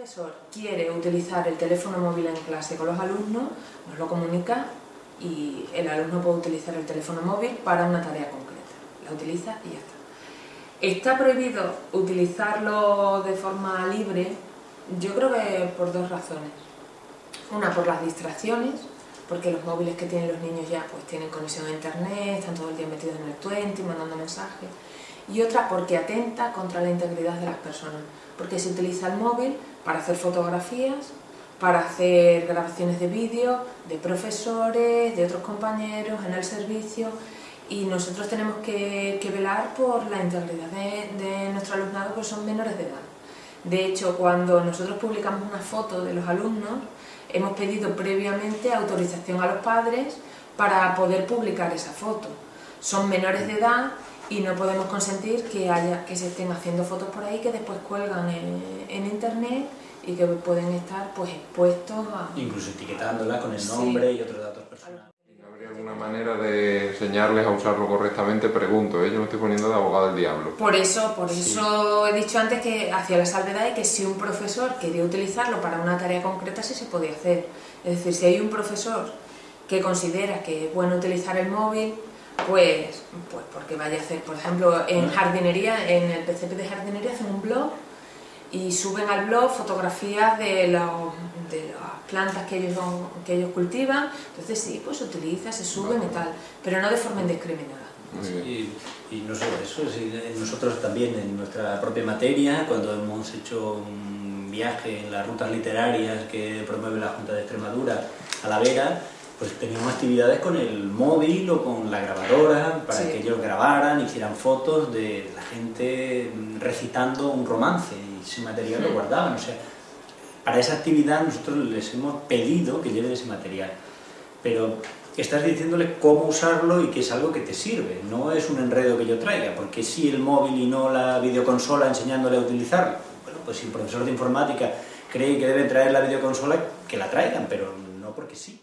profesor quiere utilizar el teléfono móvil en clase con los alumnos, nos lo comunica y el alumno puede utilizar el teléfono móvil para una tarea concreta. La utiliza y ya está. Está prohibido utilizarlo de forma libre, yo creo que por dos razones. Una, por las distracciones, porque los móviles que tienen los niños ya pues tienen conexión a internet, están todo el día metidos en el 20, mandando mensajes. Y otra, porque atenta contra la integridad de las personas, porque se utiliza el móvil para hacer fotografías, para hacer grabaciones de vídeo de profesores, de otros compañeros en el servicio y nosotros tenemos que, velar por la integridad de, nuestro alumnado que son menores de edad. De hecho, cuando nosotros publicamos una foto de los alumnos, hemos pedido previamente autorización a los padres para poder publicar esa foto. Son menores de edad y no podemos consentir que, haya, que se estén haciendo fotos por ahí que después cuelgan en, internet y que pueden estar pues expuestos a... Incluso etiquetándolas con el nombre y otros datos personales. ¿Habría alguna manera de enseñarles a usarlo correctamente? Pregunto, ¿eh? yo me estoy poniendo de abogado del diablo. Por eso, por eso he dicho antes que hacía la salvedad de que si un profesor quería utilizarlo para una tarea concreta sí se podía hacer. Es decir, si hay un profesor que considera que es bueno utilizar el móvil pues, pues porque vaya a hacer, por ejemplo, en jardinería, en el PCP de jardinería hacen un blog y suben al blog fotografías de, los, de las plantas que ellos, que ellos cultivan, entonces sí, pues se utiliza, se suben y tal, pero no de forma indiscriminada. Y, y, no solo eso, nosotros también en nuestra propia materia, cuando hemos hecho un viaje en las rutas literarias que promueve la Junta de Extremadura a La Vera, pues teníamos actividades con el móvil o con la grabadora para que ellos grabaran, hicieran fotos de la gente recitando un romance y ese material lo guardaban. O sea, para esa actividad nosotros les hemos pedido que lleven ese material. Pero estás diciéndole cómo usarlo y que es algo que te sirve, no es un enredo que yo traiga, porque si el móvil y no la videoconsola enseñándole a utilizarlo, bueno, pues si el profesor de informática cree que debe traer la videoconsola, que la traigan, pero no porque sí.